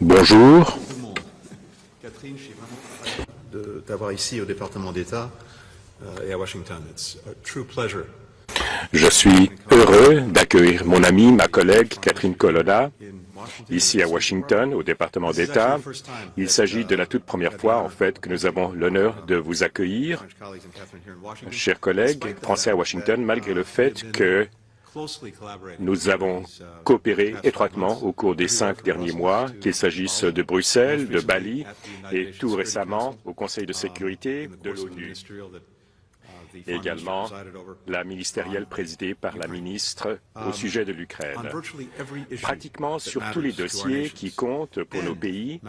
Bonjour. Catherine, je suis vraiment d'avoir ici au département d'État euh, et à Washington. It's a true pleasure. Je suis heureux d'accueillir mon amie, ma collègue Catherine Colonna, ici à Washington, au département d'État. Il s'agit de la toute première fois, en fait, que nous avons l'honneur de vous accueillir, chers collègues français à Washington, malgré le fait que nous avons coopéré étroitement au cours des cinq derniers mois, qu'il s'agisse de Bruxelles, de Bali et tout récemment au Conseil de sécurité de l'ONU et également la ministérielle présidée par la ministre au sujet de l'Ukraine. Pratiquement sur tous les dossiers qui comptent pour nos pays,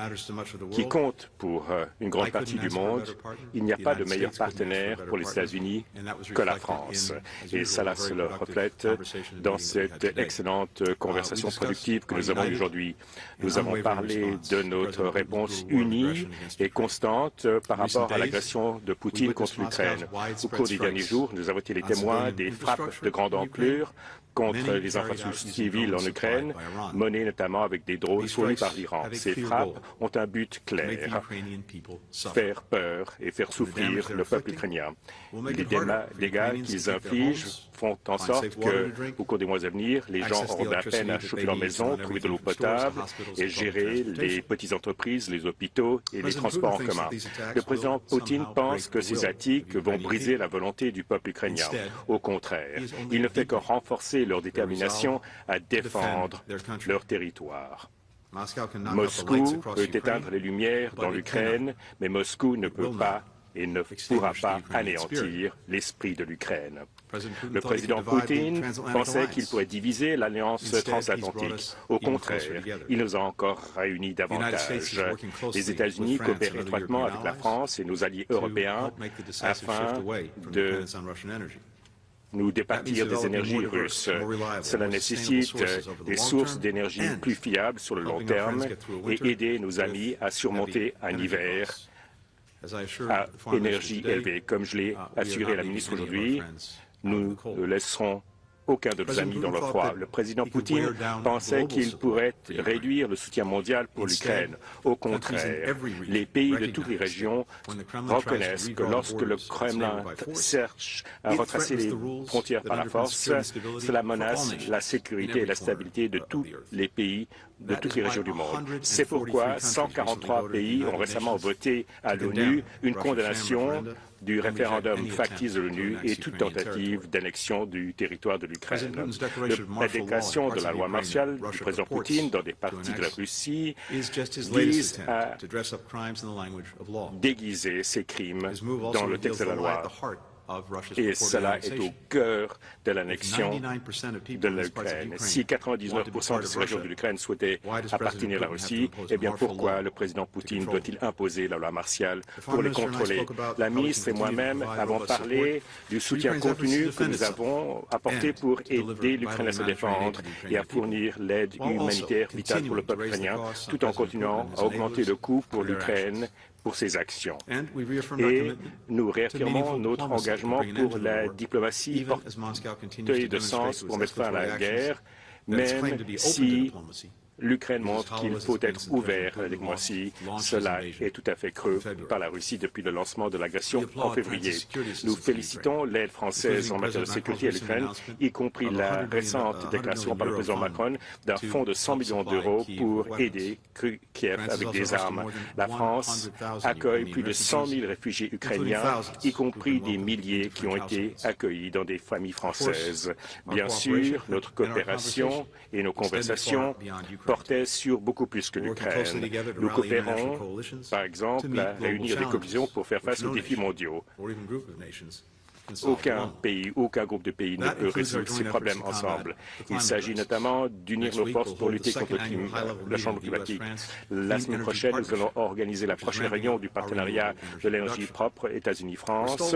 qui comptent pour euh, une grande partie du monde, il n'y a pas de meilleur partenaire pour les États-Unis que la France. Et cela se le reflète dans cette excellente conversation productive que nous avons aujourd'hui. Nous avons parlé de notre réponse unie et constante par rapport à l'agression de Poutine contre l'Ukraine. Au cours des derniers jours, nous avons été les témoins des frappes de grande ampleur contre les infrastructures civiles en Ukraine, menées notamment avec des drones fournis par l'Iran. Ces frappes ont un but clair, faire peur et faire souffrir le peuple ukrainien. Les dégâts qu'ils infligent font en sorte que, au cours des mois à venir, les gens auront de la peine à chauffer leur maison, trouver de l'eau potable et gérer les petites entreprises, les hôpitaux et les transports en commun. Le président Poutine pense que ces attaques vont briser la volonté du peuple ukrainien. Au contraire, il ne fait que renforcer leur détermination à défendre leur territoire. Moscou peut éteindre les lumières dans l'Ukraine, mais Moscou ne peut pas et ne pourra pas anéantir l'esprit de l'Ukraine. Le président Poutine pensait qu'il pourrait diviser l'alliance transatlantique. Au contraire, il nous a encore réunis davantage. Les États-Unis coopèrent étroitement avec la France et nos alliés européens afin de nous départir des énergies russes. Cela nécessite des sources d'énergie plus fiables sur le long terme et aider nos amis à surmonter un hiver à énergie élevée. Comme je l'ai assuré à la ministre aujourd'hui, nous ne laisserons aucun de nos amis dans le froid. Le président Poutine pensait qu'il pourrait réduire le soutien mondial pour l'Ukraine. Au contraire, les pays de toutes les régions reconnaissent que lorsque le Kremlin cherche à retracer les frontières par la force, cela menace la sécurité et la stabilité de tous les pays de toutes les régions du monde. C'est pourquoi 143 pays ont récemment voté à l'ONU une condamnation du référendum factice de l'ONU et toute tentative d'annexion du territoire de l'Ukraine. La déclaration de la loi martiale du président Poutine dans des parties de la Russie vise à déguiser ces crimes dans le texte de la loi et cela est au cœur de l'annexion de l'Ukraine. Si 99 de ces régions de l'Ukraine souhaitaient appartenir à la Russie, eh bien pourquoi le président Poutine doit-il imposer la loi martiale pour les contrôler? La ministre et moi-même avons parlé du soutien continu que nous avons apporté pour aider l'Ukraine à se défendre et à fournir l'aide humanitaire vitale pour le peuple ukrainien, tout en continuant à augmenter le coût pour l'Ukraine pour ses actions. Et nous réaffirmons notre engagement pour la diplomatie porteuse de sens pour mettre fin à la guerre, même si L'Ukraine montre qu'il faut être ouvert avec moi ci Cela est tout à fait creux par la Russie depuis le lancement de l'agression en février. Nous félicitons l'aide française en matière de sécurité à l'Ukraine, y compris la récente déclaration par le président Macron d'un fonds de 100 millions d'euros pour aider Kiev avec des armes. La France accueille plus de 100 000 réfugiés ukrainiens, y compris des milliers qui ont été accueillis dans des familles françaises. Bien sûr, notre coopération et nos conversations portait sur beaucoup plus que l'Ukraine. Nous coopérons, par exemple, à réunir des coalitions pour faire face aux défis mondiaux. Aucun pays, aucun groupe de pays ne peut résoudre ces problèmes ensemble. Il s'agit notamment d'unir nos forces pour lutter contre le changement climatique. La semaine prochaine, nous allons organiser la prochaine réunion du partenariat de l'énergie propre États-Unis-France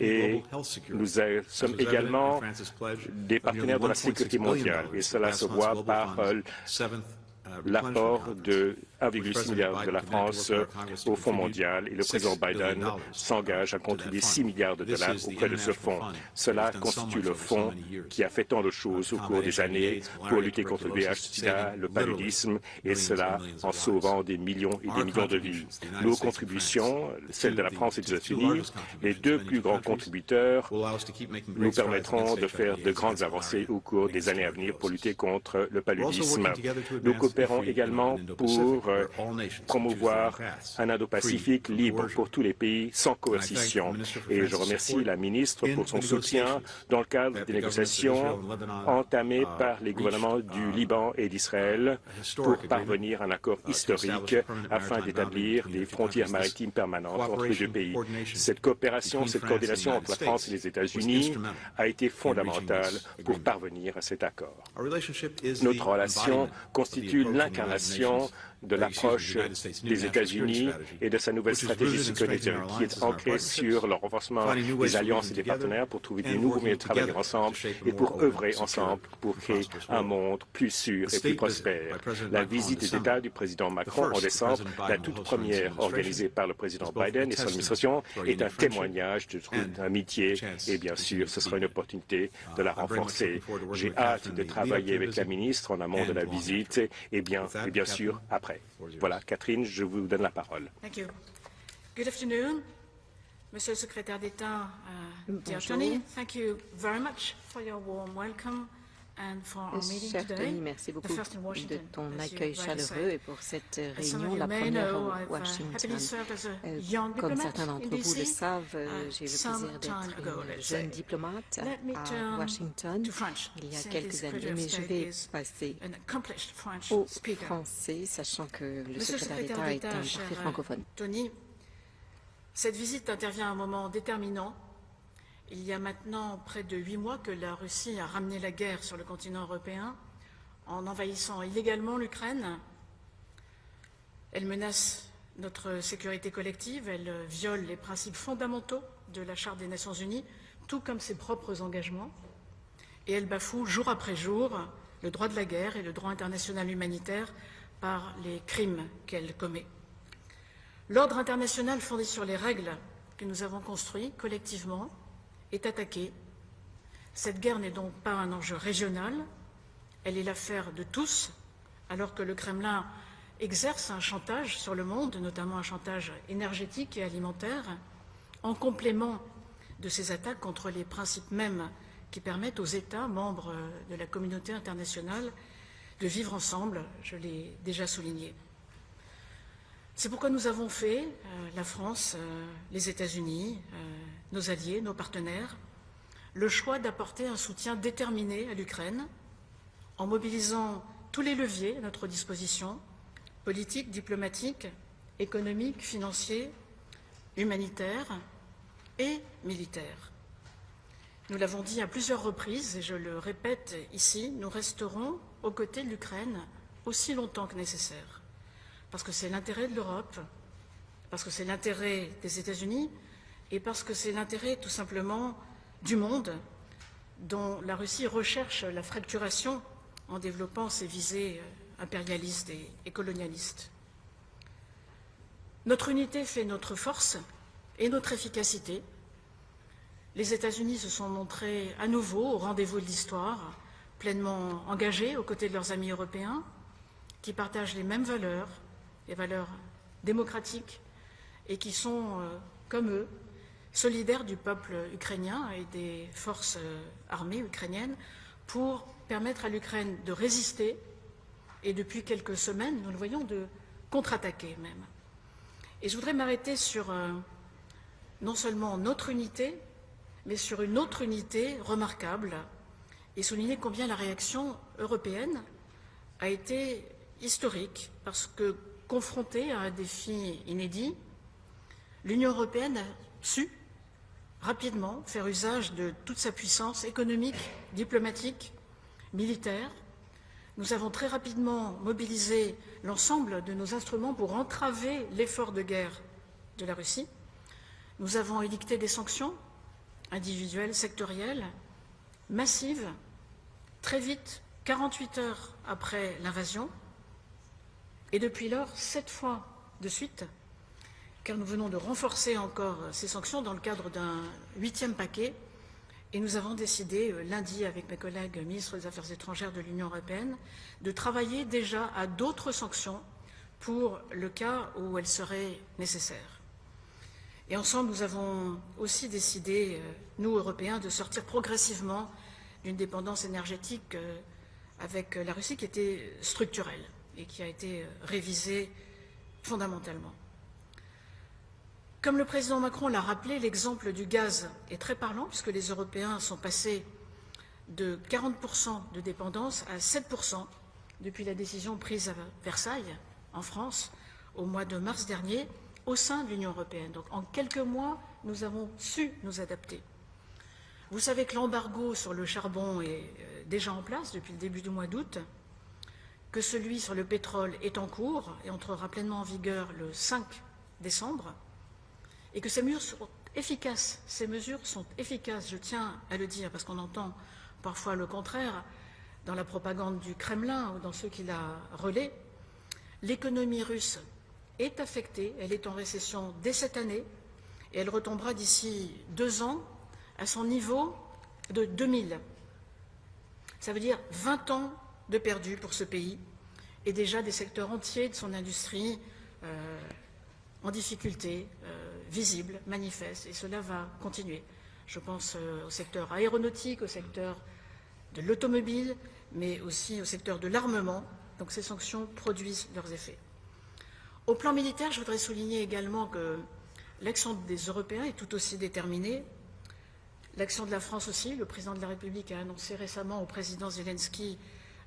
et nous sommes également des partenaires de la sécurité mondiale. Et cela se voit par euh, l'apport de 1,6 milliard de la France au Fonds mondial et le président Biden s'engage à contribuer 6 milliards de dollars auprès de ce fonds. Cela constitue le fonds qui a fait tant de choses au cours des années pour lutter contre le VIH, le paludisme, et cela en sauvant des millions et des millions de vies. Nos contributions, celles de la France et des États-Unis, les deux plus grands contributeurs, nous permettront de faire de grandes avancées au cours des années à venir pour lutter contre le paludisme. Nous coopérons également pour euh, promouvoir un Indo-Pacifique libre pour tous les pays sans coercition. Et je remercie la ministre pour son soutien dans le cadre des négociations entamées par les gouvernements du Liban et d'Israël pour parvenir à un accord historique afin d'établir des frontières maritimes permanentes entre les deux pays. Cette coopération, cette coordination entre la France et les États-Unis a été fondamentale pour parvenir à cet accord. Notre relation constitue l'incarnation de l'approche des États-Unis et de sa nouvelle stratégie sécuritaire qui est ancrée sur le renforcement des alliances et des partenaires pour trouver des nouveaux moyens de travailler ensemble et pour œuvrer ensemble pour créer un monde plus sûr et plus prospère. La visite des États du président Macron en décembre, la toute première organisée par le président Biden et son administration, est un témoignage d'amitié et bien sûr, ce sera une opportunité de la renforcer. J'ai hâte de travailler avec la ministre en amont de la visite et bien, et bien sûr après. Voilà, Catherine, je vous donne la parole. Thank you. Good afternoon, Monsieur le secrétaire d'État, uh, dear Tony. Thank you very much for your warm welcome Cher. Tony, merci beaucoup de ton accueil chaleureux et pour cette réunion, la première I've uh, Washington. Euh, Comme certains in d'entre vous le savent, euh, uh, j'ai eu le plaisir d'être une jeune diplomate à Washington il y a quelques années, mais je vais is passer au français, sachant que le secrétaire d'État est un parfait euh, francophone. Tony, cette visite intervient à un moment déterminant. Il y a maintenant près de huit mois que la Russie a ramené la guerre sur le continent européen en envahissant illégalement l'Ukraine. Elle menace notre sécurité collective, elle viole les principes fondamentaux de la Charte des Nations Unies, tout comme ses propres engagements, et elle bafoue jour après jour le droit de la guerre et le droit international humanitaire par les crimes qu'elle commet. L'ordre international fondé sur les règles que nous avons construites collectivement est attaqué. Cette guerre n'est donc pas un enjeu régional, elle est l'affaire de tous, alors que le Kremlin exerce un chantage sur le monde, notamment un chantage énergétique et alimentaire, en complément de ces attaques contre les principes mêmes qui permettent aux États membres de la communauté internationale de vivre ensemble, je l'ai déjà souligné. C'est pourquoi nous avons fait, euh, la France, euh, les États-Unis, euh, nos alliés, nos partenaires, le choix d'apporter un soutien déterminé à l'Ukraine en mobilisant tous les leviers à notre disposition, politiques, diplomatiques, économiques, financiers, humanitaires et militaires. Nous l'avons dit à plusieurs reprises, et je le répète ici, nous resterons aux côtés de l'Ukraine aussi longtemps que nécessaire, parce que c'est l'intérêt de l'Europe, parce que c'est l'intérêt des États-Unis, et parce que c'est l'intérêt tout simplement du monde, dont la Russie recherche la fracturation en développant ses visées impérialistes et, et colonialistes. Notre unité fait notre force et notre efficacité. Les États-Unis se sont montrés à nouveau au rendez-vous de l'histoire, pleinement engagés aux côtés de leurs amis européens, qui partagent les mêmes valeurs, les valeurs démocratiques, et qui sont, euh, comme eux, solidaires du peuple ukrainien et des forces euh, armées ukrainiennes pour permettre à l'Ukraine de résister et depuis quelques semaines, nous le voyons, de contre-attaquer même. Et je voudrais m'arrêter sur euh, non seulement notre unité, mais sur une autre unité remarquable et souligner combien la réaction européenne a été historique parce que confrontée à un défi inédit, l'Union européenne a su rapidement faire usage de toute sa puissance économique, diplomatique, militaire. Nous avons très rapidement mobilisé l'ensemble de nos instruments pour entraver l'effort de guerre de la Russie. Nous avons édicté des sanctions individuelles, sectorielles, massives, très vite, 48 heures après l'invasion. Et depuis lors, sept fois de suite, car nous venons de renforcer encore ces sanctions dans le cadre d'un huitième paquet, et nous avons décidé euh, lundi avec mes collègues ministres des Affaires étrangères de l'Union européenne de travailler déjà à d'autres sanctions pour le cas où elles seraient nécessaires. Et ensemble, nous avons aussi décidé, euh, nous, Européens, de sortir progressivement d'une dépendance énergétique euh, avec la Russie qui était structurelle et qui a été euh, révisée fondamentalement. Comme le président Macron l'a rappelé, l'exemple du gaz est très parlant puisque les Européens sont passés de 40% de dépendance à 7% depuis la décision prise à Versailles, en France, au mois de mars dernier, au sein de l'Union européenne. Donc en quelques mois, nous avons su nous adapter. Vous savez que l'embargo sur le charbon est euh, déjà en place depuis le début du mois d'août, que celui sur le pétrole est en cours et entrera pleinement en vigueur le 5 décembre, et que ces mesures sont efficaces. Ces mesures sont efficaces, je tiens à le dire, parce qu'on entend parfois le contraire dans la propagande du Kremlin ou dans ceux qui la relaient. L'économie russe est affectée, elle est en récession dès cette année et elle retombera d'ici deux ans à son niveau de 2000. Ça veut dire 20 ans de perdu pour ce pays et déjà des secteurs entiers de son industrie euh, en difficulté, visibles, manifestes, et cela va continuer. Je pense euh, au secteur aéronautique, au secteur de l'automobile, mais aussi au secteur de l'armement. Donc ces sanctions produisent leurs effets. Au plan militaire, je voudrais souligner également que l'action des Européens est tout aussi déterminée. L'action de la France aussi. Le président de la République a annoncé récemment au président Zelensky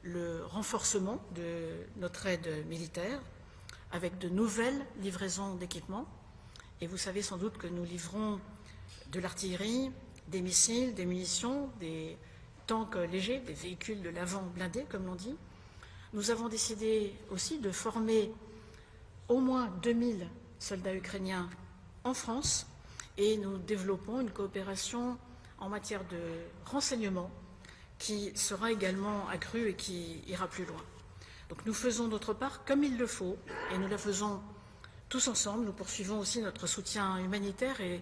le renforcement de notre aide militaire avec de nouvelles livraisons d'équipements. Et vous savez sans doute que nous livrons de l'artillerie, des missiles, des munitions, des tanks légers, des véhicules de l'avant blindés, comme l'on dit. Nous avons décidé aussi de former au moins 2000 soldats ukrainiens en France et nous développons une coopération en matière de renseignement qui sera également accrue et qui ira plus loin. Donc nous faisons notre part comme il le faut et nous la faisons tous ensemble. Nous poursuivons aussi notre soutien humanitaire et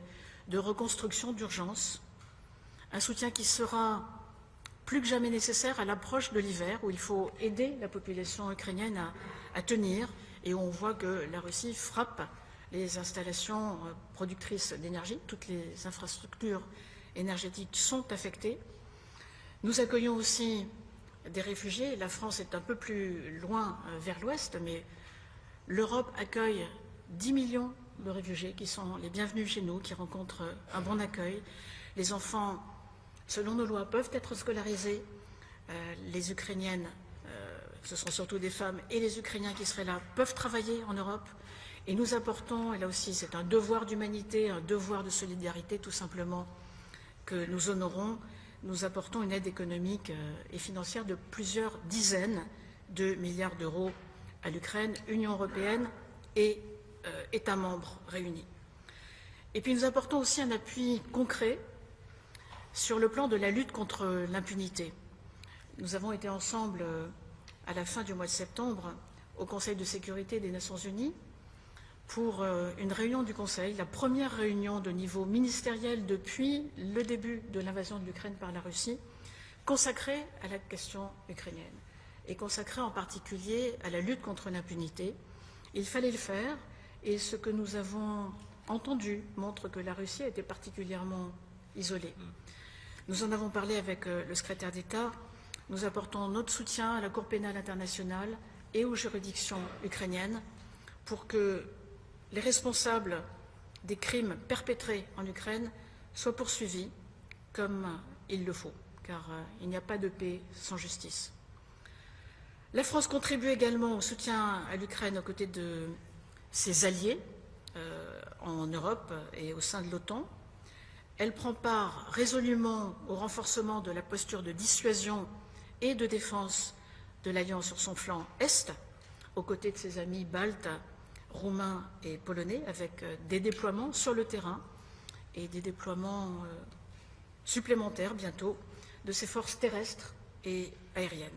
de reconstruction d'urgence, un soutien qui sera plus que jamais nécessaire à l'approche de l'hiver où il faut aider la population ukrainienne à, tenir et où on voit que la Russie frappe les installations euh, productrices d'énergie, toutes les infrastructures énergétiques sont affectées. Nous accueillons aussi des réfugiés. La France est un peu plus loin euh, vers l'ouest, mais l'Europe accueille 10 millions de réfugiés qui sont les bienvenus chez nous, qui rencontrent un bon accueil. Les enfants, selon nos lois, peuvent être scolarisés. Euh, les Ukrainiennes ce sont surtout des femmes et les Ukrainiens qui seraient là, peuvent travailler en Europe. Et nous apportons, et là aussi c'est un devoir d'humanité, un devoir de solidarité tout simplement, que nous honorons, nous apportons une aide économique euh, et financière de plusieurs dizaines de milliards d'euros à l'Ukraine, Union européenne et euh, États membres réunis. Et puis nous apportons aussi un appui concret sur le plan de la lutte contre l'impunité. Nous avons été ensemble euh, à la fin du mois de septembre au Conseil de sécurité des Nations Unies pour euh, une réunion du Conseil, la première réunion de niveau ministériel depuis le début de l'invasion de l'Ukraine par la Russie, consacrée à la question ukrainienne et consacrée en particulier à la lutte contre l'impunité. Il fallait le faire et ce que nous avons entendu montre que la Russie a été particulièrement isolée. Nous en avons parlé avec euh, le secrétaire d'État nous apportons notre soutien à la Cour pénale internationale et aux juridictions ukrainiennes pour que les responsables des crimes perpétrés en Ukraine soient poursuivis comme il le faut, car euh, il n'y a pas de paix sans justice. La France contribue également au soutien à l'Ukraine aux côtés de ses alliés euh, en Europe et au sein de l'OTAN. Elle prend part résolument au renforcement de la posture de dissuasion et de défense de l'Alliance sur son flanc Est, aux côtés de ses amis baltes, roumains et polonais, avec euh, des déploiements sur le terrain et des déploiements euh, supplémentaires bientôt de ses forces terrestres et aériennes.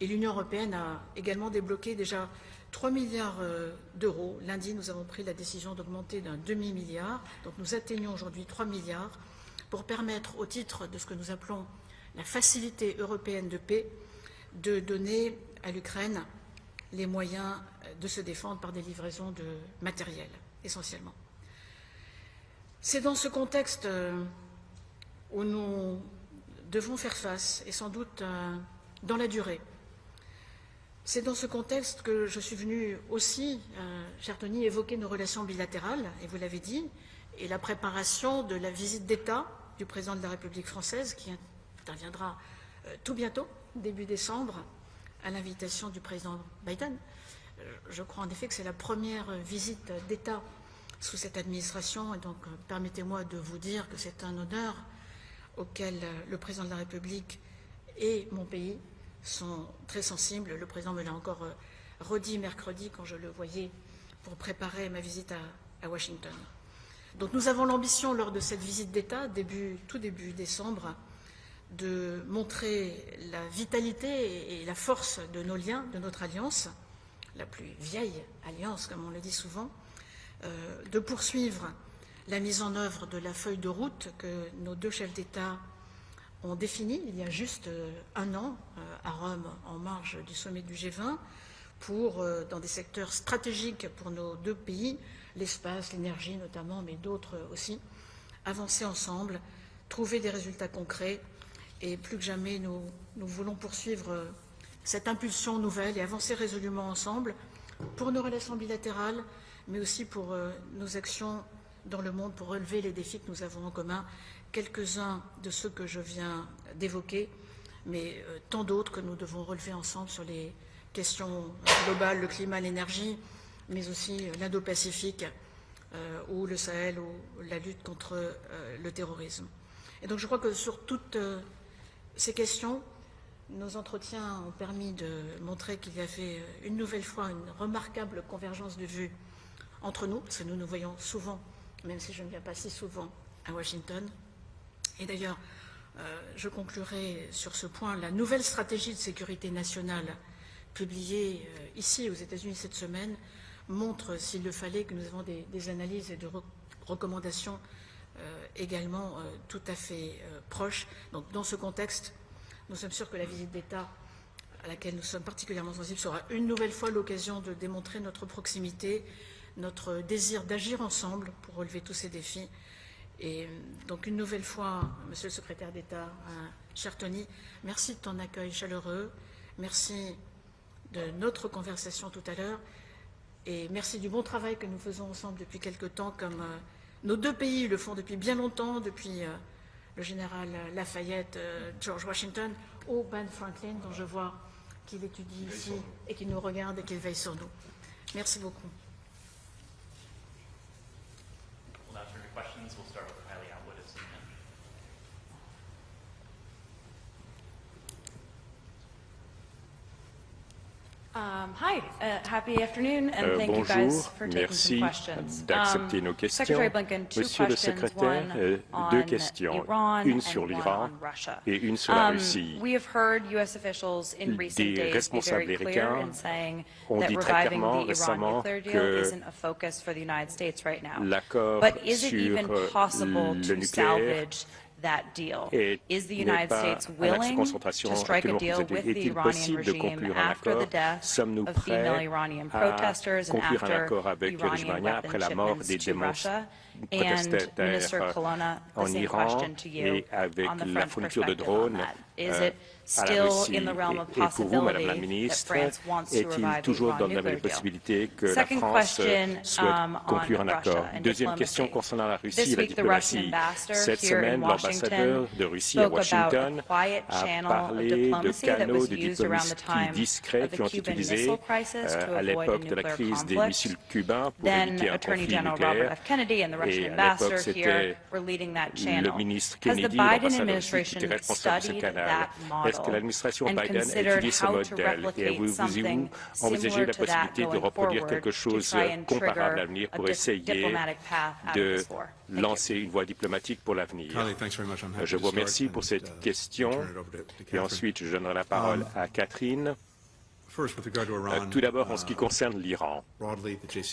Et l'Union européenne a également débloqué déjà 3 milliards euh, d'euros. Lundi, nous avons pris la décision d'augmenter d'un demi-milliard. Donc nous atteignons aujourd'hui 3 milliards pour permettre, au titre de ce que nous appelons la facilité européenne de paix, de donner à l'Ukraine les moyens de se défendre par des livraisons de matériel, essentiellement. C'est dans ce contexte euh, où nous devons faire face, et sans doute euh, dans la durée. C'est dans ce contexte que je suis venue aussi, euh, cher Tony, évoquer nos relations bilatérales, et vous l'avez dit, et la préparation de la visite d'État du président de la République française, qui interviendra tout bientôt, début décembre, à l'invitation du président Biden. Je crois en effet que c'est la première visite d'État sous cette administration. Et donc, euh, permettez-moi de vous dire que c'est un honneur auquel euh, le président de la République et mon pays sont très sensibles. Le président me l'a encore euh, redit mercredi quand je le voyais pour préparer ma visite à, Washington. Donc nous avons l'ambition lors de cette visite d'État, tout début décembre, de montrer la vitalité et la force de nos liens, de notre alliance, la plus vieille alliance, comme on le dit souvent, euh, de poursuivre la mise en œuvre de la feuille de route que nos deux chefs d'État ont définie il y a juste euh, un an euh, à Rome en marge du sommet du G20 pour, dans des secteurs stratégiques pour nos deux pays, l'espace, l'énergie notamment, mais d'autres aussi, avancer ensemble, trouver des résultats concrets et plus que jamais nous, nous voulons poursuivre cette impulsion nouvelle et avancer résolument ensemble pour nos relations bilatérales, mais aussi pour euh, nos actions dans le monde pour relever les défis que nous avons en commun, quelques-uns de ceux que je viens d'évoquer, mais euh, tant d'autres que nous devons relever ensemble sur les questions globales, le climat, l'énergie, mais aussi euh, l'Indo-Pacifique ou le Sahel ou la lutte contre le terrorisme. Et donc je crois que sur toutes ces questions, nos entretiens ont permis de montrer qu'il y avait une nouvelle fois une remarquable convergence de vues entre nous, parce que nous nous voyons souvent, même si je ne viens pas si souvent à Washington. Et d'ailleurs, euh, je conclurai sur ce point, la nouvelle stratégie de sécurité nationale publiée euh, ici aux États-Unis cette semaine montre, s'il le fallait, que nous avons des, analyses et des recommandations euh, également tout à fait proches. Donc dans ce contexte, nous sommes sûrs que la visite d'État à laquelle nous sommes particulièrement sensibles sera une nouvelle fois l'occasion de démontrer notre proximité, notre désir d'agir ensemble pour relever tous ces défis. Et donc une nouvelle fois, Monsieur le secrétaire d'État, euh, cher Tony, merci de ton accueil chaleureux, merci de notre conversation tout à l'heure, et merci du bon travail que nous faisons ensemble depuis quelque temps, comme euh, nos deux pays le font depuis bien longtemps, depuis euh, le général Lafayette, George Washington, ou Ben Franklin, dont je vois qu'il étudie ici et qu'il nous regarde et qu'il veille sur nous. Merci beaucoup. Um, hi, uh, happy afternoon, and euh, thank bonjour, you guys for taking merci some questions. d'accepter um, nos questions. Blinken, two Monsieur le questions, secrétaire, euh, deux questions, une sur l'Iran et une sur la Um, Russie. we have heard U.S. officials in recent Des days be responsables very clear américains in saying ont that dit très reviving clairement the Iran récemment nuclear deal que isn't a focus for the United States right now. L'accord But is it sur even possible le to nucléaire that deal? Is the n'est United pas States à l'axe de willing concentration to strike a deal with the Est-il Iranian possible de regime conclure un after the accord? death Sommes-nous of female prêts Iranian à protesters and conclure un after accord avec après la mort des Russia? And Minister Colonna, the same Iran question to you et avec on the la French fourniture de perspective on drones that. Is euh, it still in the realm of pour vous, Madame la possibility that Ministre, France wants to est-il revive the toujours Iran dans la nuclear deal? possibilité que la Second France question, souhaite um, conclure on un accord? Russia and Deuxième question concernant la Russie et la diplomatie. Cette semaine, in l'ambassadeur de Russie à Washington a parlé de canaux de diplomatie discrets qui ont Cuban utilisé Missile Crisis euh, to à l'époque de la crise des missiles cubains pour éviter un conflit General Robert nucléaire. Et à l'époque, ambassador here c'était were leading that le ministre Kennedy, l'ambassadeur qui était responsable de ce canal. Est-ce que l'administration Biden a étudié ce modèle? Et avez-vous envisagé la possibilité de reproduire quelque chose comparable à l'avenir pour essayer de lancer une voie diplomatique pour l'avenir. Je vous remercie pour cette uh, question. et ensuite je donnerai la parole Um, à Catherine. Euh, Tout d'abord, en ce qui concerne l'Iran.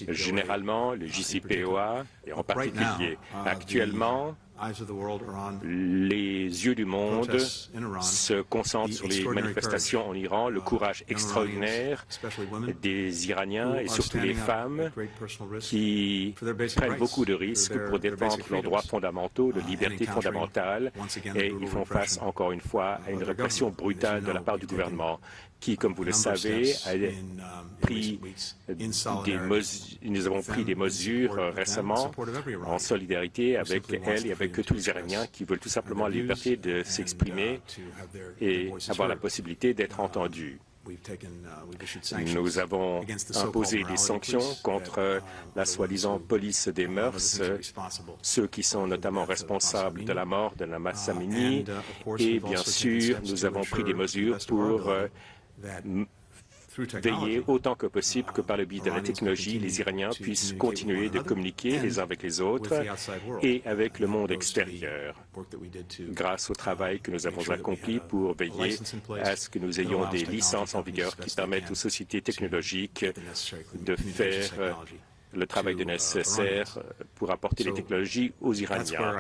Généralement, le JCPOA, et en particulier actuellement, les yeux du monde se concentrent sur les manifestations en Iran, le courage extraordinaire des Iraniens et surtout les femmes qui prennent beaucoup de risques pour défendre leurs droits fondamentaux, de libertés fondamentales et ils font face encore une fois à une répression brutale de la part du gouvernement qui, comme vous le savez, a pris des nous avons pris des mesures récemment en solidarité avec elle et avec tous les Iraniens qui veulent tout simplement la liberté de s'exprimer et avoir la possibilité d'être entendus. Nous avons imposé des sanctions contre la soi-disant police des mœurs, ceux qui sont notamment responsables de la mort de Namas Samini, et bien sûr, nous avons pris des mesures pour veiller autant que possible que par le biais de la technologie, les Iraniens puissent continuer de communiquer les uns avec les autres et avec le monde extérieur, grâce au travail que nous avons accompli pour veiller à ce que nous ayons des licences en vigueur qui permettent aux sociétés technologiques de faire le travail nécessaire pour apporter les technologies aux Iraniens.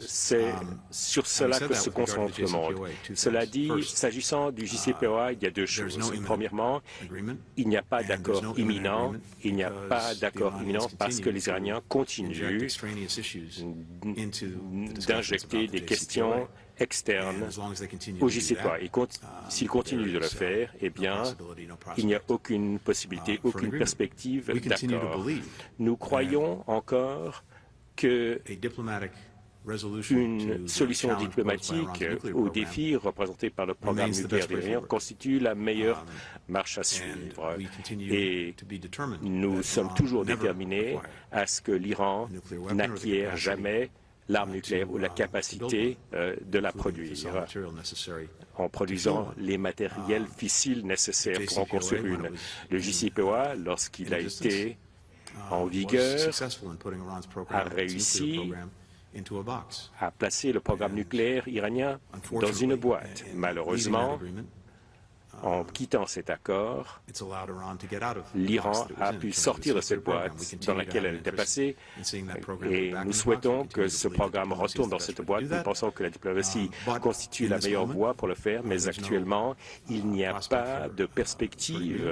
C'est sur cela que se concentre le monde. Cela dit, s'agissant du JCPOA, il y a deux choses. Premièrement, il n'y a pas d'accord imminent. Il n'y a pas d'accord imminent parce que les Iraniens continuent d'injecter des questions externes au JCPOA. Et s'ils continuent de le faire, eh bien, il n'y a aucune possibilité, aucune perspective d'accord. Nous croyons encore que une solution diplomatique aux défis représentés par le programme nucléaire iranien constitue la meilleure marche à suivre. Et nous sommes toujours déterminés à ce que l'Iran n'acquiert jamais l'arme nucléaire ou la capacité euh, de la produire en produisant les matériels fissiles nécessaires pour en construire une. Le JCPOA, lorsqu'il a été en vigueur, a réussi à placer le programme nucléaire iranien dans une boîte. Malheureusement, en quittant cet accord, l'Iran a pu sortir de cette boîte dans laquelle elle était passée. et nous souhaitons que ce programme retourne dans cette boîte. Nous pensons que la diplomatie constitue la meilleure voie pour le faire, mais actuellement, il n'y a pas de perspective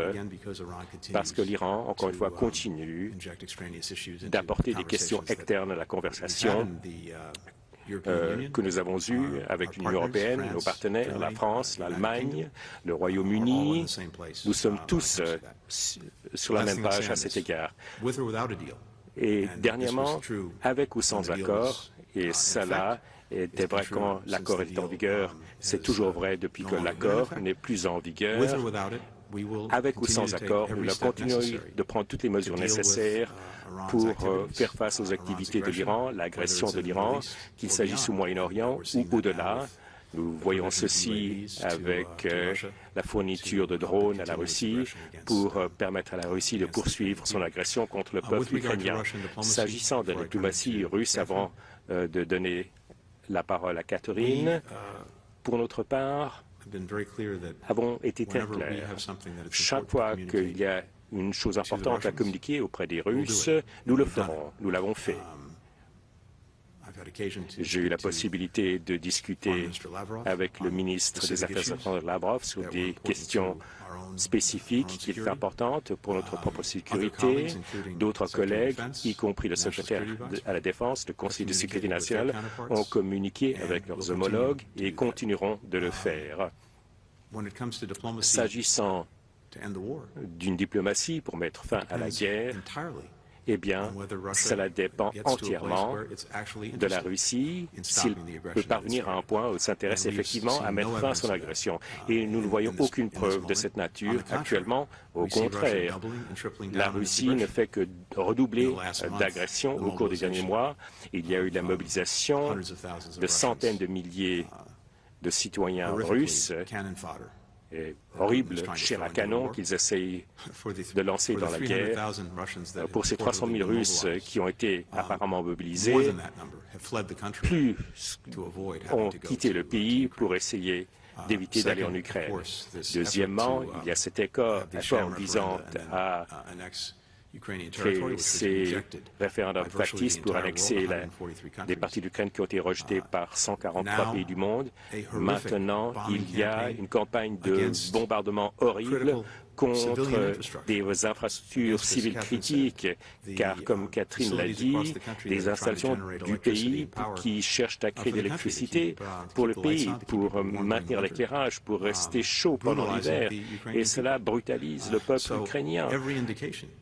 parce que l'Iran, encore une fois, continue d'apporter des questions externes à la conversation euh, que nous avons eus avec l'Union européenne, nos partenaires, la France, l'Allemagne, le Royaume-Uni. Nous sommes tous euh, sur la même page à cet égard. Et dernièrement, avec ou sans accord, et cela était vrai quand l'accord est en vigueur, c'est toujours vrai depuis que l'accord n'est plus en vigueur. Avec ou sans accord, nous continuons de prendre toutes les mesures nécessaires pour euh, faire face aux activités de l'Iran, l'agression de l'Iran, qu'il s'agisse au Moyen-Orient ou au-delà. Nous voyons ceci avec euh, la fourniture de drones à la Russie pour euh, permettre à la Russie de poursuivre son agression contre le peuple ukrainien. S'agissant de la diplomatie russe, avant de donner la parole à Catherine, pour notre part, avons été très clairs. Chaque fois qu'il y a une chose importante à communiquer auprès des Russes, nous le ferons. Nous l'avons fait. J'ai eu la possibilité de discuter avec le ministre des Affaires étrangères Lavrov sur des questions spécifiques qui sont importantes pour notre propre sécurité. D'autres collègues, y compris le secrétaire à la Défense, le Conseil de sécurité nationale, ont communiqué avec leurs homologues et continueront de le faire. S'agissant d'une diplomatie pour mettre fin à la guerre, eh bien, cela dépend entièrement de la Russie s'il peut parvenir à un point où il s'intéresse effectivement à mettre fin à son agression. Et nous ne voyons aucune preuve de cette nature actuellement. Au contraire, la Russie ne fait que redoubler d'agressions au cours des derniers mois. Il y a eu la mobilisation de centaines de milliers de citoyens russes horrible chair à canon qu'ils essayent de lancer dans la guerre. Pour ces 300 000 Russes qui ont été apparemment mobilisés, plus ont quitté le pays pour essayer d'éviter d'aller en Ukraine. Deuxièmement, il y a cet accord, accord visant à créer ces référendums factices pour annexer la, des parties d'Ukraine qui ont été rejetées par 143 pays du monde. Maintenant, il y a une campagne de bombardement horrible contre des infrastructures civiles critiques, car comme Catherine l'a dit, des installations du pays qui cherchent à créer de l'électricité pour le pays, pour maintenir l'éclairage, pour rester chaud pendant l'hiver, et cela brutalise le peuple ukrainien.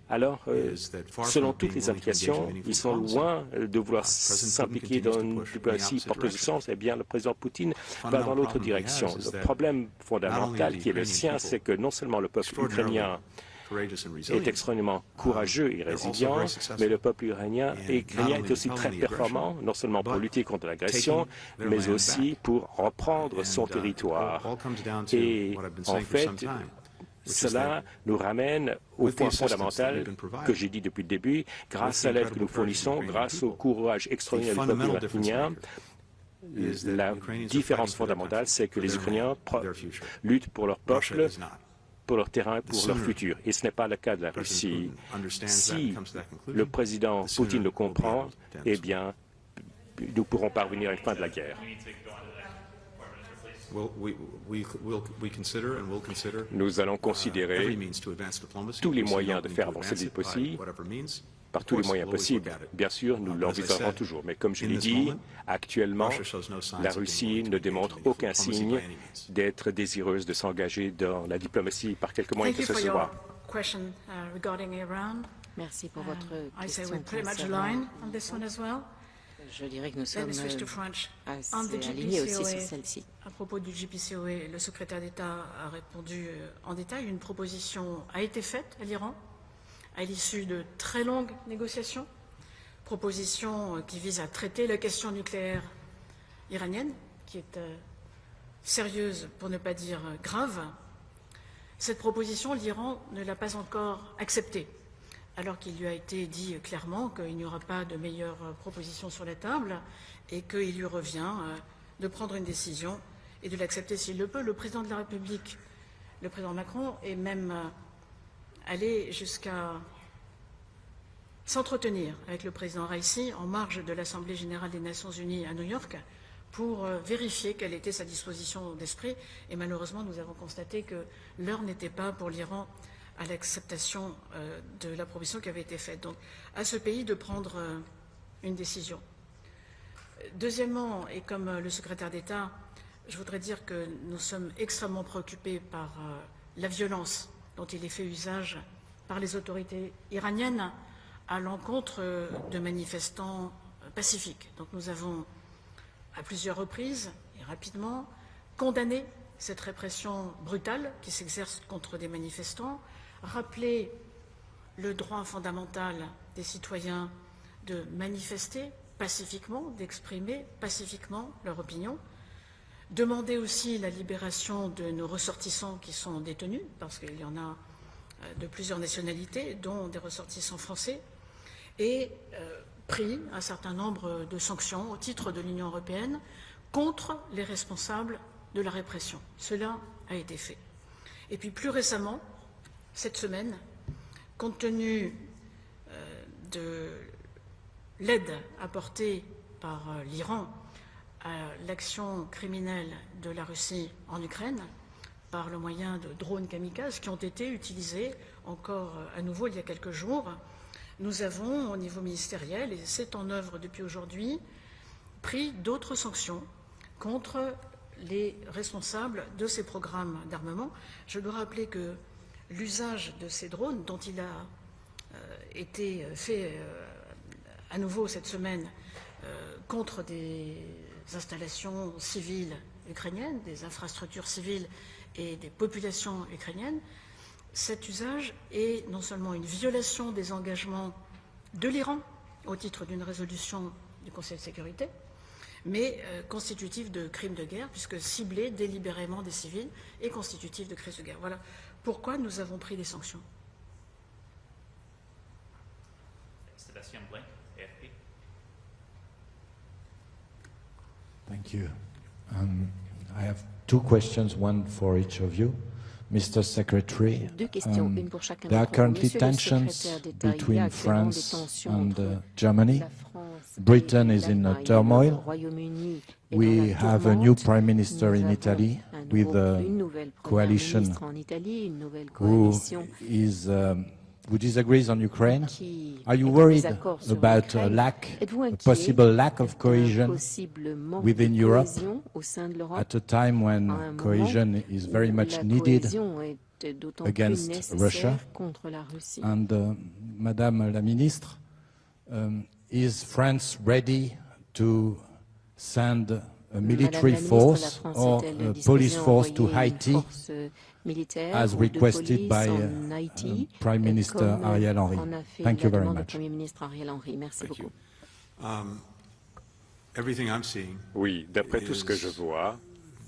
Alors, euh, selon toutes les indications, ils sont loin de vouloir s'impliquer dans une diplomatie porteuse de sens. Eh bien, le président Poutine va dans l'autre direction. Le problème fondamental qui est le sien, c'est que non seulement le peuple ukrainien est extrêmement courageux et résilient, mais le peuple ukrainien est, est aussi très performant, non seulement pour lutter contre l'agression, mais aussi pour reprendre son territoire. Et en fait, cela nous ramène au point fondamental que j'ai dit depuis le début, grâce à l'aide que nous fournissons, grâce au courage extraordinaire du peuple ukrainien, la différence fondamentale, c'est que les Ukrainiens luttent pour leur peuple, pour leur terrain, pour leur futur. Et ce n'est pas le cas de la Russie. Si le président Poutine le comprend, eh bien, nous pourrons parvenir à une fin de la guerre. Nous allons considérer tous les moyens de faire avancer le possible, par tous les moyens possibles. Bien sûr, nous l'envisagerons toujours, mais comme je l'ai dit, actuellement, la Russie ne démontre aucun signe d'être désireuse de s'engager dans la diplomatie par quelque moyen que ce soit. Merci pour votre question concernant je dirais que nous sommes assez alignés aussi sur celle-ci. À propos du GPCOE, le secrétaire d'État a répondu en détail. Une proposition a été faite à l'Iran à l'issue de très longues négociations. Proposition qui vise à traiter la question nucléaire iranienne, qui est sérieuse pour ne pas dire grave. Cette proposition, l'Iran ne l'a pas encore acceptée alors qu'il lui a été dit clairement qu'il n'y aura pas de meilleure proposition sur la table et qu'il lui revient euh, de prendre une décision et de l'accepter s'il le peut. Le président de la République, le président Macron, est même allé jusqu'à s'entretenir avec le président Raisi en marge de l'Assemblée générale des Nations unies à New York pour euh, vérifier quelle était sa disposition d'esprit. Et malheureusement, nous avons constaté que l'heure n'était pas pour l'Iran à l'acceptation euh, de la proposition qui avait été faite. Donc, à ce pays de prendre euh, une décision. Deuxièmement, et comme le secrétaire d'État, je voudrais dire que nous sommes extrêmement préoccupés par la violence dont il est fait usage par les autorités iraniennes à l'encontre de manifestants pacifiques. Donc nous avons, à plusieurs reprises et rapidement, condamné cette répression brutale qui s'exerce contre des manifestants, rappeler le droit fondamental des citoyens de manifester pacifiquement, d'exprimer pacifiquement leur opinion, demander aussi la libération de nos ressortissants qui sont détenus, parce qu'il y en a euh, de plusieurs nationalités, dont des ressortissants français, et euh, pris un certain nombre de sanctions au titre de l'Union européenne contre les responsables de la répression. Cela a été fait. Et puis plus récemment, cette semaine, compte tenu euh, de l'aide apportée par l'Iran l'action criminelle de la Russie en Ukraine, par le moyen de drones kamikazes qui ont été utilisés encore euh, à nouveau il y a quelques jours, nous avons, au niveau ministériel, et c'est en œuvre depuis aujourd'hui, pris d'autres sanctions contre les responsables de ces programmes d'armement. Je dois rappeler que l'usage de ces drones, dont il a euh, été fait euh, à nouveau cette semaine contre des installations civiles ukrainiennes, des infrastructures civiles et des populations ukrainiennes, cet usage est non seulement une violation des engagements de l'Iran au titre d'une résolution du Conseil de sécurité, mais constitutif de crimes de guerre, puisque cibler délibérément des civils est constitutif de crimes de guerre. Voilà pourquoi nous avons pris des sanctions. Sébastien Thank you. Um, I have two questions, one for each of you. Mr. Secretary, Deux questions, um, une pour chacun there are d'entre vous. currently Monsieur le tensions secrétaire d'État, il y a between actuellement des France tensions and entre uh, Germany. la France et Britain is in a l'Allemagne. turmoil. Le Royaume-Uni est dans We la have a tourmente. new prime minister Nous in avons Italy un with nouveau- a une nouvelle première coalition ministre en Italie, une nouvelle who coalition is um, who disagrees on Ukraine? qui Are you est en worried désaccord sur about a l'Ukraine. lack, Êtes-vous a inquiet possible lack of d'un cohesion possible manque within de Europe cohésion au sein de l'Europe? at a time when à un moment cohesion is very où much la needed? cohésion est d'autant plus against nécessaire Russia. contre la Russie. And uh, Madame la Ministre, um, is France ready to send a military Madame la ministre, la force France or est-elle a disposée police à force to envoyer une Haiti force militaire as requested police by en uh, Haïti, uh, Prime Minister comme, Ariel Henry? en a fait Thank la you very demande au much. Premier ministre Ariel Henry. Merci Thank beaucoup. you. Um, everything I'm seeing Oui, d'après tout ce que je vois,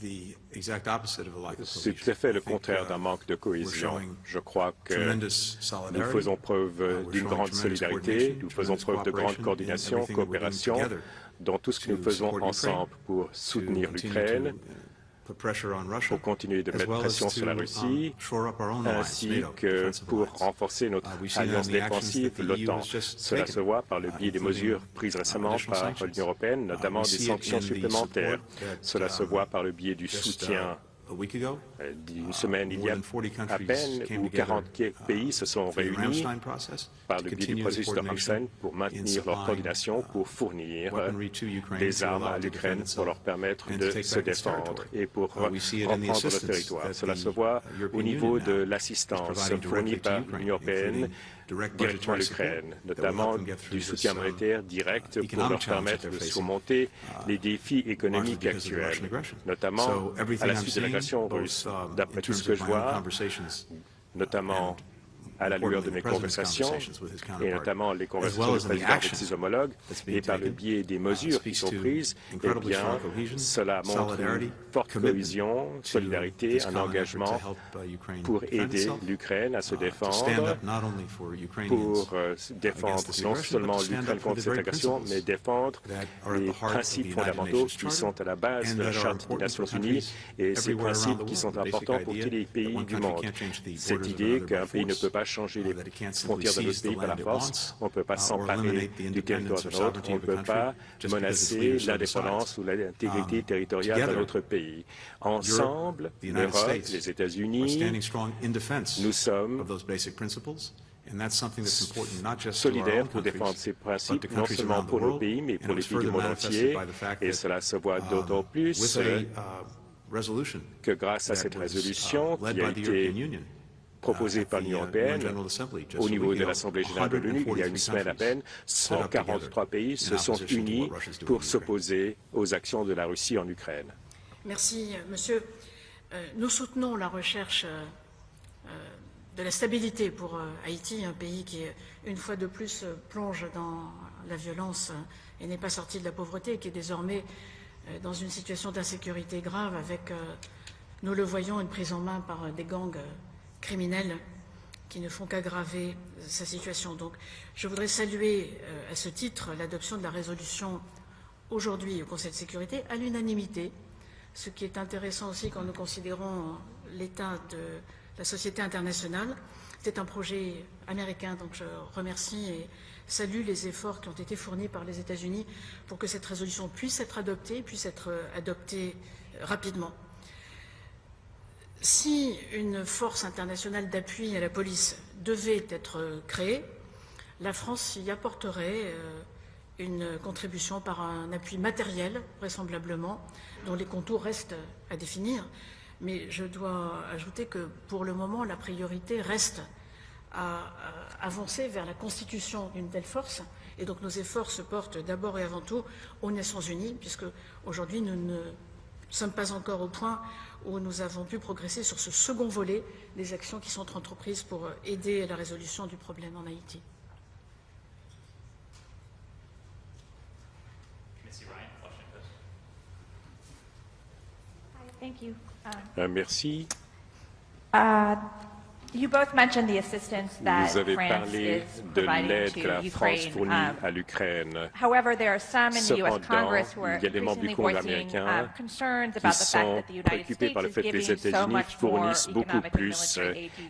the exact opposite of a lack of c'est cohesion. tout à fait le contraire uh, d'un manque de cohésion. showing Je crois que tremendous nous solidarity. faisons preuve Uh, d'une showing grande tremendous solidarité, coordination, nous faisons preuve de grande cooperation in coordination, everything that we're doing coopération together dans tout ce que nous to faisons support Ukraine, ensemble pour soutenir l'Ukraine, pour continuer de mettre pression sur la um, Russie, ainsi que pour renforcer notre Uh, in alliance défensive, EU l'OTAN. Cela se voit par le uh, biais des mesures prises uh, récemment par l'Union européenne, notamment des sanctions supplémentaires. Cela se voit par le biais du soutien uh, ago, euh, d'une semaine il y a than 40 à peine où together, 40 uh, pays se sont réunis par le biais du processus de Ramstein pour in maintenir leur coordination, uh, pour fournir Ukraine des armes à l'Ukraine pour leur permettre de se défendre et pour Uh, reprendre le territoire. Cela se voit au niveau de l'assistance fournie par l'Union européenne directement l'Ukraine, notamment du soutien um, monétaire direct pour leur permettre de surmonter uh, les défis économiques actuels, notamment à la suite de l'agression russe. um, D'après tout ce que je vois, notamment à la lueur de mes conversations, et notamment les conversations du président avec ses homologues, et par le biais des uh, mesures qui sont prises, eh bien, cela montre une forte cohésion, solidarité, un engagement uh, pour aider l'Ukraine à se uh, défendre, pour euh, défendre non seulement l'Ukraine contre cette agression, mais défendre les principes fondamentaux qui sont à la base de la Charte des Nations Unies et ces principes qui sont importants pour tous les pays du monde. Cette idée qu'un pays ne peut pas changer uh, les frontières d'un autre seize pays the par la force, on ne peut pas uh, s'emparer du territoire independence d'un or autre, sovereignty on ne peut pas menacer l'indépendance ou l'intégrité Um, territoriale d'un together, autre pays. Ensemble, l'Europe, les États-Unis, nous sommes own pour défendre ces principes, non seulement pour nos pays, mais pour les pays du monde entier. Et cela se voit um, d'autant plus a, euh, uh, que grâce à cette uh, résolution qui a été Uh, par l'Union uh, européenne, au niveau de l'Assemblée générale de l'ONU, il y a une 143 semaine à peine, stood up 143 pays se sont unis pour s'opposer aux actions de la Russie en Ukraine. Merci, monsieur. Euh, nous soutenons la recherche euh, euh, de la stabilité pour euh, Haïti, un pays qui, une fois de plus, euh, plonge dans la violence euh, et n'est pas sorti de la pauvreté, et qui est désormais euh, dans une situation d'insécurité grave avec, euh, nous le voyons, une prise en main par euh, des gangs euh, criminels qui ne font qu'aggraver euh, sa situation. Donc, je voudrais saluer euh, à ce titre l'adoption de la résolution aujourd'hui au Conseil de sécurité à l'unanimité, ce qui est intéressant aussi quand nous considérons l'état de la société internationale. C'est un projet américain, donc je remercie et salue les efforts qui ont été fournis par les États-Unis pour que cette résolution puisse être adoptée, puisse être adoptée rapidement. Si une force internationale d'appui à la police devait être créée, la France y apporterait euh, une contribution par un appui matériel, vraisemblablement, dont les contours restent à définir. Mais je dois ajouter que pour le moment, la priorité reste à, à avancer vers la constitution d'une telle force. Et donc nos efforts se portent d'abord et avant tout aux Nations Unies, puisque aujourd'hui nous ne sommes pas encore au point où nous avons pu progresser sur ce second volet des actions qui sont entreprises pour aider à la résolution du problème en Haïti. Merci. Uh, Vous avez parlé de l'aide que la France fournit um, à l'Ukraine. Cependant, il y a des membres du Congrès américain qui sont préoccupés par le fait que les États-Unis fournissent beaucoup plus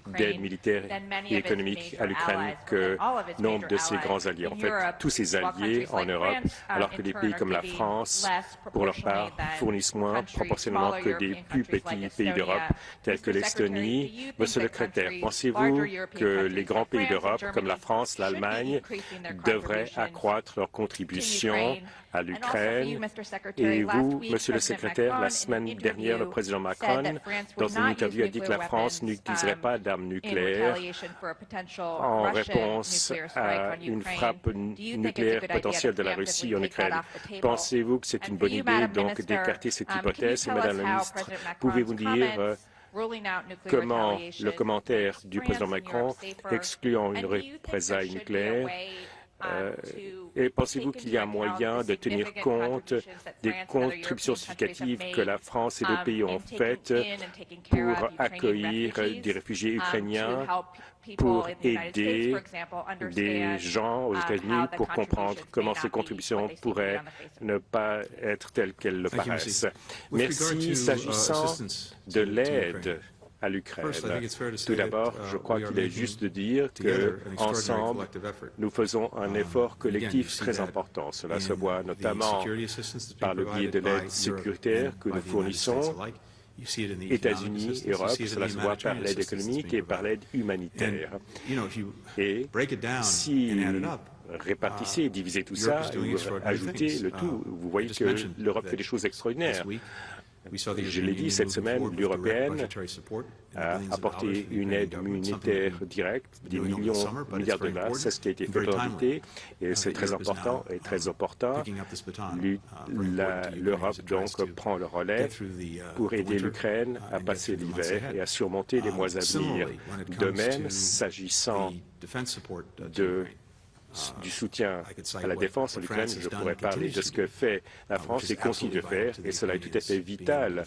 d'aide militaire et économique à l'Ukraine que nombre de ses grands alliés. En fait, tous ses alliés en Europe, alors que des pays comme la France, pour leur part, fournissent moins proportionnellement que des plus petits pays d'Europe, tels que l'Estonie. Monsieur le secrétaire, pensez-vous que les grands pays d'Europe, comme la France, l'Allemagne, devraient accroître leur contribution à l'Ukraine. Et vous, Monsieur le secrétaire, la semaine dernière, le président Macron, dans une interview, a dit que la France n'utiliserait um, pas d'armes nucléaires en réponse à une frappe nucléaire potentielle de la Russie en Ukraine? Pensez-vous que c'est une bonne idée donc d'écarter cette um, hypothèse Et Madame la ministre, pouvez-vous dire euh, comment le commentaire du président Macron excluant une représaille nucléaire et pensez-vous qu'il y a un moyen de tenir compte des contributions significatives que la France et d'autres pays ont faites pour accueillir des réfugiés ukrainiens, pour aider des gens aux États-Unis pour comprendre comment ces contributions pourraient ne pas être telles qu'elles le paraissent. Merci. S'agissant de l'aide à l'Ukraine. Tout d'abord, je crois qu'il est juste de dire que ensemble, nous faisons un effort collectif très important. Cela se voit notamment par le biais de l'aide sécuritaire que nous fournissons États-Unis, Europe, cela se voit par l'aide économique et par l'aide humanitaire. Et si répartissez et divisez tout ça, ou ajoutez le tout, vous voyez que l'Europe fait des choses extraordinaires. Je l'ai dit, cette semaine, l'Union européenne a apporté une aide humanitaire directe, des millions, milliards de dollars. C'est ce qui a été fait l'été et c'est très important et très opportun. L'Europe, donc, prend le relais pour aider l'Ukraine à passer l'hiver et à surmonter les mois à venir. De même, s'agissant de Uh, du soutien à la défense en Ukraine, je pourrais parler de ce que fait la uh, France et continue de faire, et cela est tout à fait vital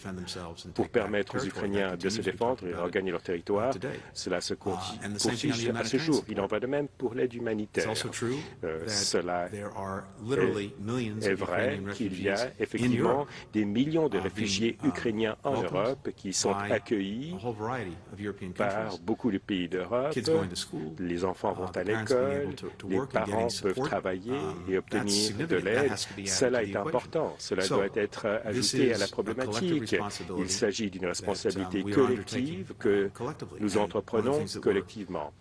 pour permettre aux Ukrainiens de se défendre et regagner leur territoire. Cela se uh, poursuit à ce jour. Il en va de même pour l'aide humanitaire. Euh, cela est, est vrai qu'il y a effectivement des millions de réfugiés ukrainiens en Europe qui sont accueillis par beaucoup de pays d'Europe. Les enfants vont à l'école, les parents peuvent travailler et obtenir de l'aide. Cela est important. Cela doit être ajouté à la problématique. Il s'agit d'une responsabilité um, collective que uh, nous entreprenons collectivement.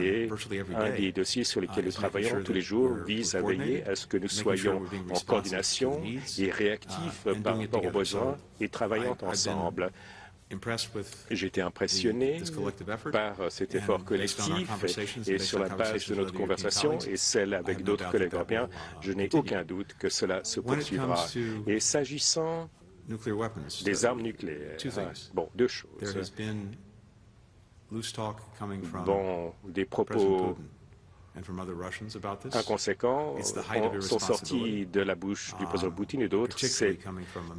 Et un des dossiers sur lesquels uh, nous travaillons tous les jours vise à veiller à ce que nous soyons en coordination et réactifs uh, par rapport aux besoins et travaillant ensemble. J'ai été impressionné par cet effort collectif et sur la base de notre conversation et celle avec d'autres collègues européens, je n'ai aucun doute que cela se poursuivra. Et s'agissant des armes nucléaires, bon, deux choses. Bon, des propos inconséquents sont sortis de la bouche du président Poutine et d'autres. C'est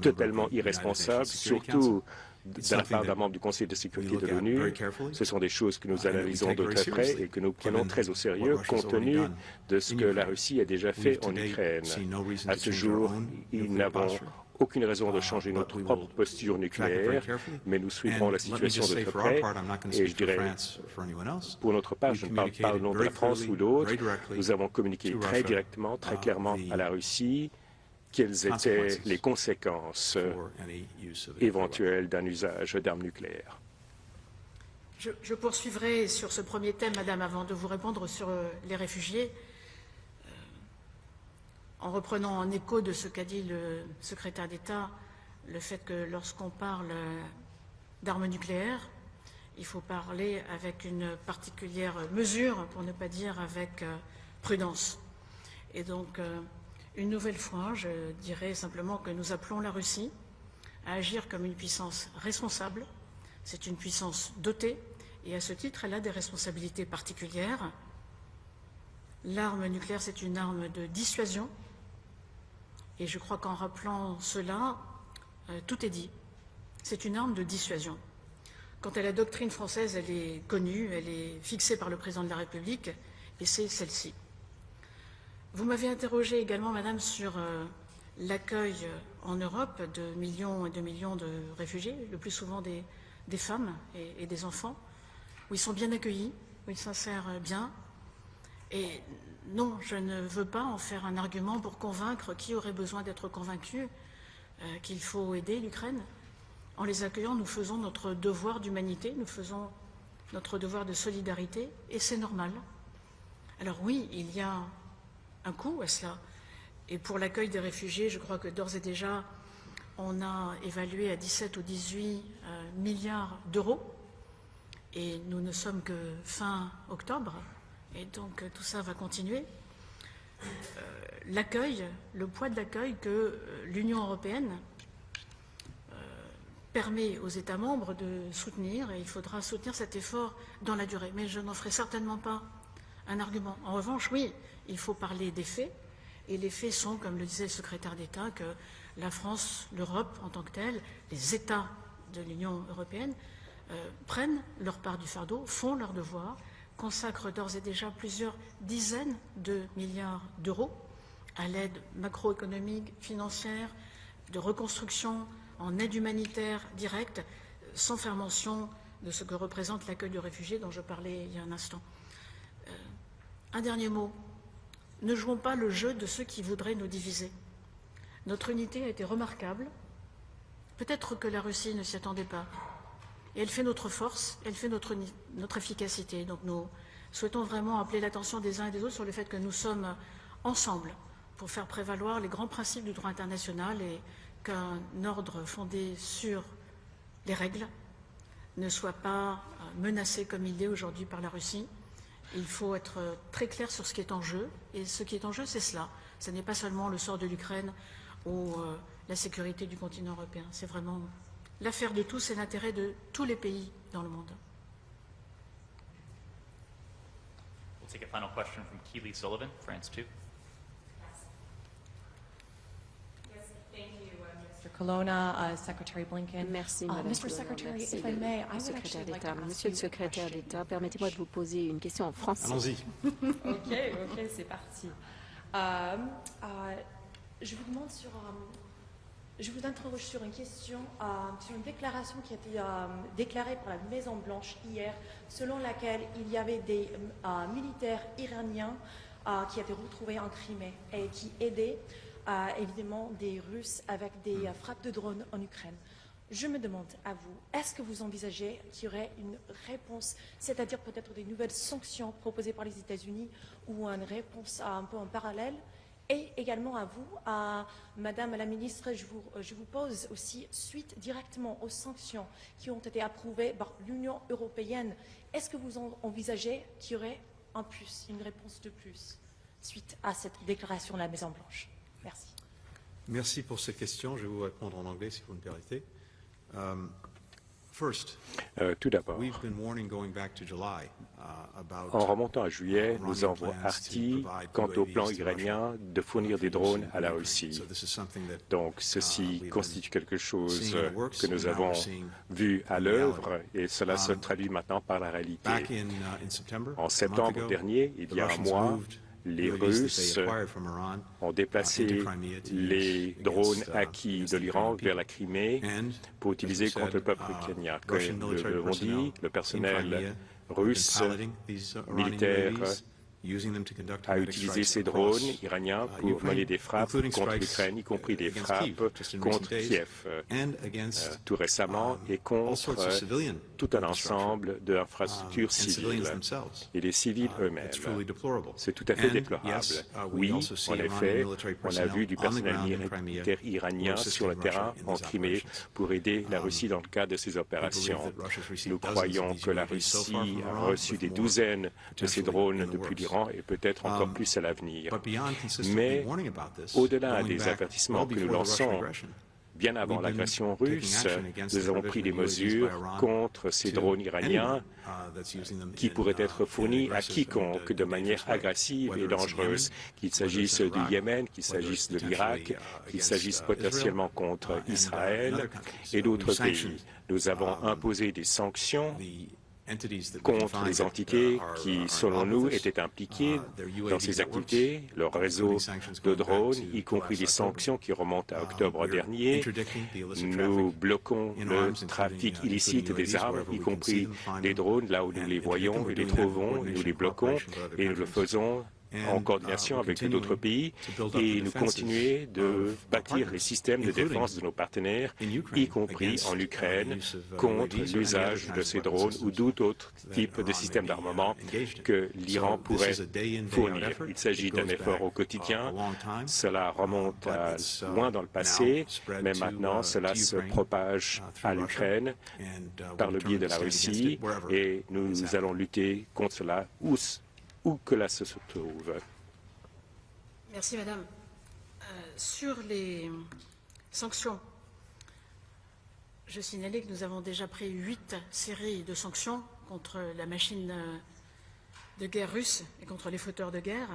totalement irresponsable, surtout de la part d'un membre du Conseil de sécurité de l'ONU. Ce sont des choses que nous analysons de très près et que nous prenons très au sérieux compte tenu de ce que la Russie a déjà fait en Ukraine. À ce jour, nous n'avons aucune raison de uh, changer notre propre posture nucléaire, mais nous suivrons la situation de très près. Et je dirais, pour notre part, je ne parle pas au nom de la France ou d'autres, nous avons communiqué très directement, très uh, clairement à la Russie quelles étaient les conséquences éventuelles d'un usage d'armes nucléaires. Je, poursuivrai sur ce premier thème, Madame, avant de vous répondre sur euh, les réfugiés, euh, en reprenant en écho de ce qu'a dit le secrétaire d'État, le fait que lorsqu'on parle euh, d'armes nucléaires, il faut parler avec une particulière mesure, pour ne pas dire avec prudence. Et donc, une nouvelle fois, je dirais simplement que nous appelons la Russie à agir comme une puissance responsable. C'est une puissance dotée et à ce titre, elle a des responsabilités particulières. L'arme nucléaire, c'est une arme de dissuasion et je crois qu'en rappelant cela, euh, tout est dit. C'est une arme de dissuasion. Quant à la doctrine française, elle est connue, elle est fixée par le président de la République, et c'est celle-ci. Vous m'avez interrogé également, Madame, sur euh, l'accueil en Europe de millions et de millions de réfugiés, le plus souvent des, femmes et, des enfants, où ils sont bien accueillis, où ils s'insèrent bien. Et non, je ne veux pas en faire un argument pour convaincre qui aurait besoin d'être convaincu euh, qu'il faut aider l'Ukraine. En les accueillant, nous faisons notre devoir d'humanité, nous faisons notre devoir de solidarité, et c'est normal. Alors oui, il y a un coût à cela. Et pour l'accueil des réfugiés, je crois que d'ores et déjà, on a évalué à 17 ou 18 euh, milliards d'euros. Et nous ne sommes que fin octobre. Et donc tout ça va continuer. Euh, l'accueil, le poids de l'accueil que euh, l'Union européenne permet aux États membres de soutenir, et il faudra soutenir cet effort dans la durée. Mais je n'en ferai certainement pas un argument. En revanche, oui, il faut parler des faits, et les faits sont, comme le disait le secrétaire d'État, que la France, l'Europe en tant que telle, les États de l'Union européenne euh, prennent leur part du fardeau, font leur devoir, consacrent d'ores et déjà plusieurs dizaines de milliards d'euros à l'aide macroéconomique, financière, de reconstruction, en aide humanitaire directe, sans faire mention de ce que représente l'accueil de réfugiés dont je parlais il y a un instant. Euh, un dernier mot ne jouons pas le jeu de ceux qui voudraient nous diviser. Notre unité a été remarquable. Peut-être que la Russie ne s'y attendait pas. Et elle fait notre force, elle fait notre, efficacité. Donc nous souhaitons vraiment appeler l'attention des uns et des autres sur le fait que nous sommes ensemble pour faire prévaloir les grands principes du droit international et qu'un ordre fondé sur les règles ne soit pas menacé comme il est aujourd'hui par la Russie. Il faut être très clair sur ce qui est en jeu. Et ce qui est en jeu, c'est cela. Ce n'est pas seulement le sort de l'Ukraine ou euh, la sécurité du continent européen. C'est vraiment l'affaire de tous et l'intérêt de tous les pays dans le monde. We'll take a final question from Keely Sullivan, France 2. Colonna, uh, Secretary Blinken. Merci, uh, Madame Mr. Secretary, if I may, I would actually like to ask Monsieur le secrétaire d'État, permettez-moi de vous poser une question en français. Allons-y. ok, ok, c'est parti. Euh, euh, je vous demande sur... Euh, je vous interroge sur une question, euh, sur une déclaration qui a été euh, déclarée par la Maison Blanche hier, selon laquelle il y avait des militaires iraniens qui étaient retrouvés en Crimée et qui aidaient évidemment des Russes avec des hmm. frappes de drones en Ukraine. Je me demande à vous, est-ce que vous envisagez qu'il y aurait une réponse, c'est-à-dire peut-être des nouvelles sanctions proposées par les États-Unis ou une réponse un peu en parallèle? Et également à vous, à Madame la Ministre, je vous, je vous pose aussi, suite directement aux sanctions qui ont été approuvées par l'Union européenne, est-ce que vous envisagez qu'il y aurait un plus, une réponse de plus, suite à cette déclaration de la Maison-Blanche? Merci. Merci pour cette question. Je vais vous répondre en anglais si vous me permettez. Um, first, euh, tout d'abord, uh, en remontant à juillet, nous avons averti quant au plan iranien de fournir des drones à la Russie. Donc ceci uh, constitue quelque chose que nous avons vu à l'œuvre et cela se um, traduit maintenant par la réalité. Uh, en septembre dernier, il y a un mois, les Russes ont déplacé les drones acquis de l'Iran vers la Crimée pour utiliser contre le peuple ukrainien. Comme nous l'avons dit, le personnel russe militaire a utilisé ces drones iraniens pour mener des frappes contre l'Ukraine, y compris des frappes contre Kiev euh, tout récemment et contre tout un ensemble d'infrastructures civiles et les civils eux-mêmes. C'est tout à fait déplorable. Oui, en effet, on a vu du personnel militaire iranien sur le terrain en Crimée pour aider la Russie dans le cadre de ces opérations. Nous croyons que la Russie a reçu des douzaines de ces drones depuis l'Iran et peut-être encore um, plus à l'avenir. Mais au-delà des avertissements que nous lançons Bien avant l'agression russe, nous avons pris des mesures contre ces drones iraniens qui pourraient être fournis à quiconque de manière agressive et dangereuse, qu'il s'agisse du Yémen, qu'il s'agisse de l'Irak, qu'il s'agisse potentiellement contre Israël et d'autres pays. Nous avons imposé des sanctions contre les entités qui, selon nous, étaient impliquées dans ces activités, leur réseau de drones, y compris des sanctions qui remontent à octobre dernier. Nous bloquons le trafic illicite des armes, y compris des drones, là où nous les voyons et les trouvons, nous les bloquons et nous le faisons en coordination avec d'autres pays et nous continuer de bâtir les systèmes de défense de nos partenaires, y compris en Ukraine, contre l'usage de ces drones ou d'autres autre type de systèmes d'armement que l'Iran pourrait fournir. Il s'agit d'un effort au quotidien. Cela remonte à loin dans le passé, mais maintenant cela se propage à l'Ukraine par le biais de la Russie et nous allons lutter contre cela où que là se trouve. Merci, Madame. Euh, sur les sanctions, je signalais que nous avons déjà pris huit séries de sanctions contre la machine de guerre russe et contre les fauteurs de guerre,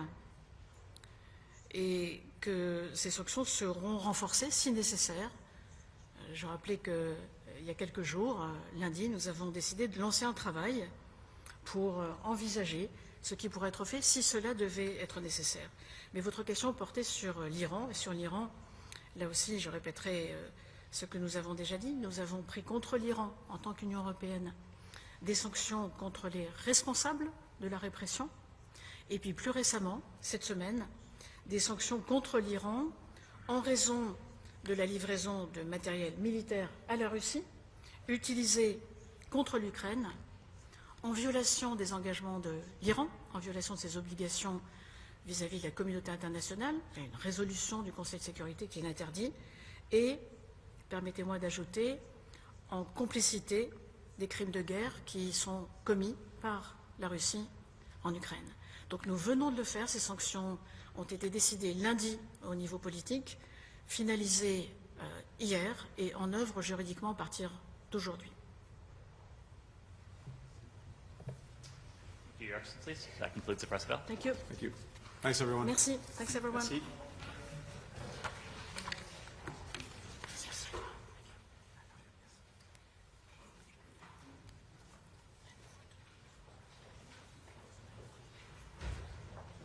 et que ces sanctions seront renforcées si nécessaire. Euh, je rappelais qu'il euh, y a quelques jours, lundi, nous avons décidé de lancer un travail pour envisager ce qui pourrait être fait si cela devait être nécessaire. Mais votre question portait sur euh, l'Iran, et sur l'Iran, là aussi, je répéterai euh, ce que nous avons déjà dit. Nous avons pris contre l'Iran, en tant qu'Union européenne, des sanctions contre les responsables de la répression, et puis plus récemment, cette semaine, des sanctions contre l'Iran en raison de la livraison de matériel militaire à la Russie, utilisé contre l'Ukraine en violation des engagements de l'Iran, en violation de ses obligations vis-à-vis de la communauté internationale. Il y a une résolution du Conseil de sécurité qui l'interdit. Et, permettez-moi d'ajouter, en complicité des crimes de guerre qui sont commis par la Russie en Ukraine. Donc nous venons de le faire. Ces sanctions ont été décidées lundi au niveau politique, finalisées euh, hier et en œuvre juridiquement à partir d'aujourd'hui. Your Excellencies, that concludes the press bill. Thank you. Thank you. Thanks, everyone. Merci. Thanks, everyone. Merci.